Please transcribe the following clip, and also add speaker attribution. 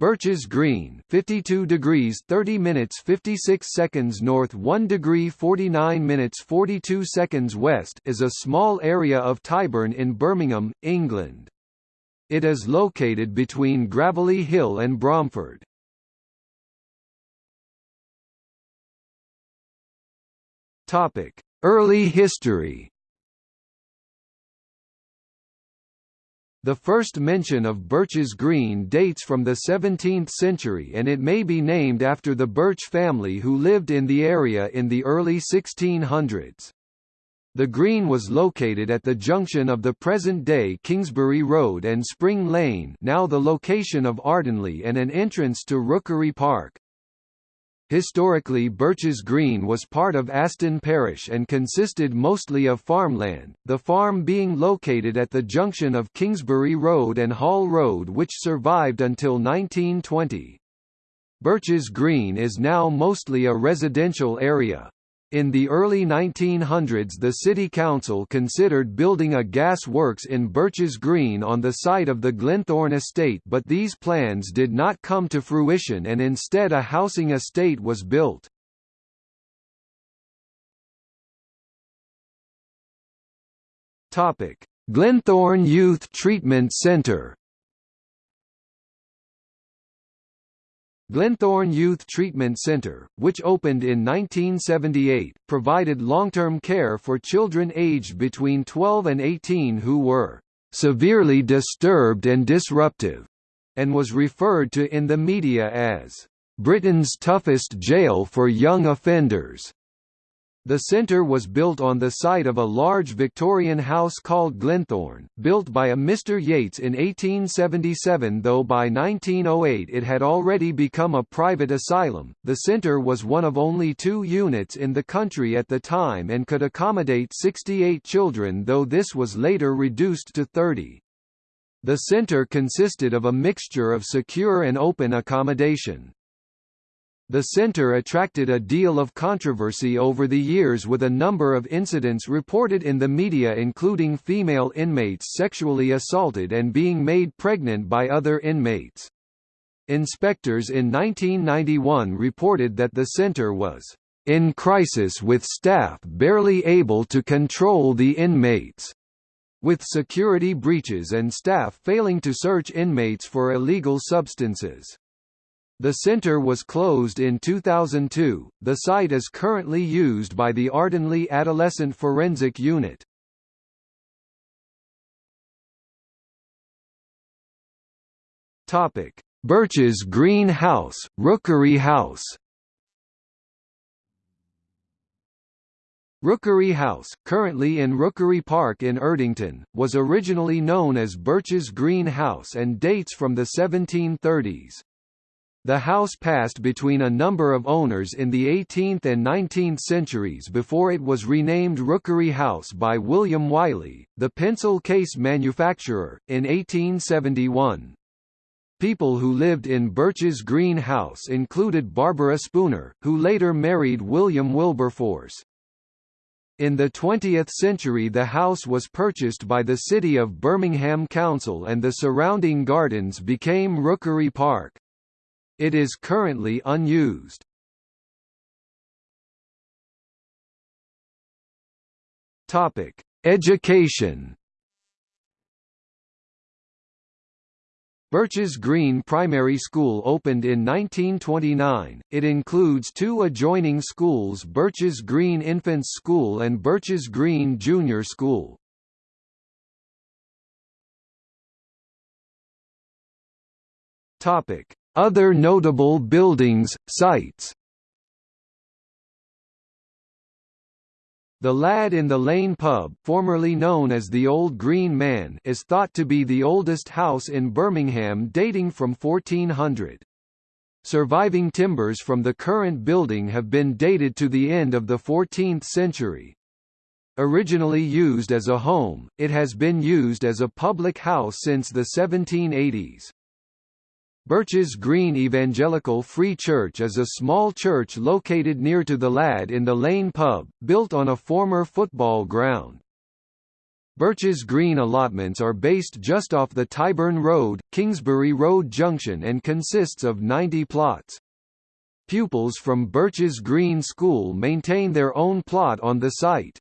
Speaker 1: Birches Green 52 degrees 30 minutes 56 seconds north 1 degree 49 minutes 42 seconds west is a small area of Tyburn in Birmingham, England. It is located between Gravelly Hill and Bromford. Topic: Early history The first mention of Birches Green dates from the 17th century and it may be named after the Birch family who lived in the area in the early 1600s. The green was located at the junction of the present-day Kingsbury Road and Spring Lane now the location of Ardenleigh and an entrance to Rookery Park. Historically Birches Green was part of Aston Parish and consisted mostly of farmland, the farm being located at the junction of Kingsbury Road and Hall Road which survived until 1920. Birches Green is now mostly a residential area. In the early 1900s the city council considered building a gas works in Birches Green on the site of the Glenthorne estate but these plans did not come to fruition and instead a housing estate was built. Glenthorne Youth Treatment Centre Glenthorne Youth Treatment Center, which opened in 1978, provided long-term care for children aged between 12 and 18 who were severely disturbed and disruptive, and was referred to in the media as Britain's toughest jail for young offenders. The centre was built on the site of a large Victorian house called Glenthorne, built by a Mr Yates in 1877 though by 1908 it had already become a private asylum. The centre was one of only two units in the country at the time and could accommodate 68 children though this was later reduced to 30. The centre consisted of a mixture of secure and open accommodation. The center attracted a deal of controversy over the years with a number of incidents reported in the media including female inmates sexually assaulted and being made pregnant by other inmates. Inspectors in 1991 reported that the center was in crisis with staff barely able to control the inmates, with security breaches and staff failing to search inmates for illegal substances. The center was closed in 2002. The site is currently used by the Ardenleigh Adolescent Forensic Unit. Topic: Birches Green House, Rookery House. Rookery House, currently in Rookery Park in Erdington, was originally known as Birch's Green House and dates from the 1730s. The house passed between a number of owners in the 18th and 19th centuries before it was renamed Rookery House by William Wiley, the pencil case manufacturer, in 1871. People who lived in Birches Green House included Barbara Spooner, who later married William Wilberforce. In the 20th century the house was purchased by the City of Birmingham Council and the surrounding gardens became Rookery Park. It is currently unused. Topic: Education. Birches Green Primary School opened in 1929. It includes two adjoining schools Birches Green Infants School and Birches Green Junior School. Topic: other notable buildings, sites The Lad in the Lane pub formerly known as the Old Green Man is thought to be the oldest house in Birmingham dating from 1400. Surviving timbers from the current building have been dated to the end of the 14th century. Originally used as a home, it has been used as a public house since the 1780s. Birches Green Evangelical Free Church is a small church located near to the Lad in the Lane pub, built on a former football ground. Birches Green allotments are based just off the Tyburn Road, Kingsbury Road junction and consists of 90 plots. Pupils from Birches Green School maintain their own plot on the site.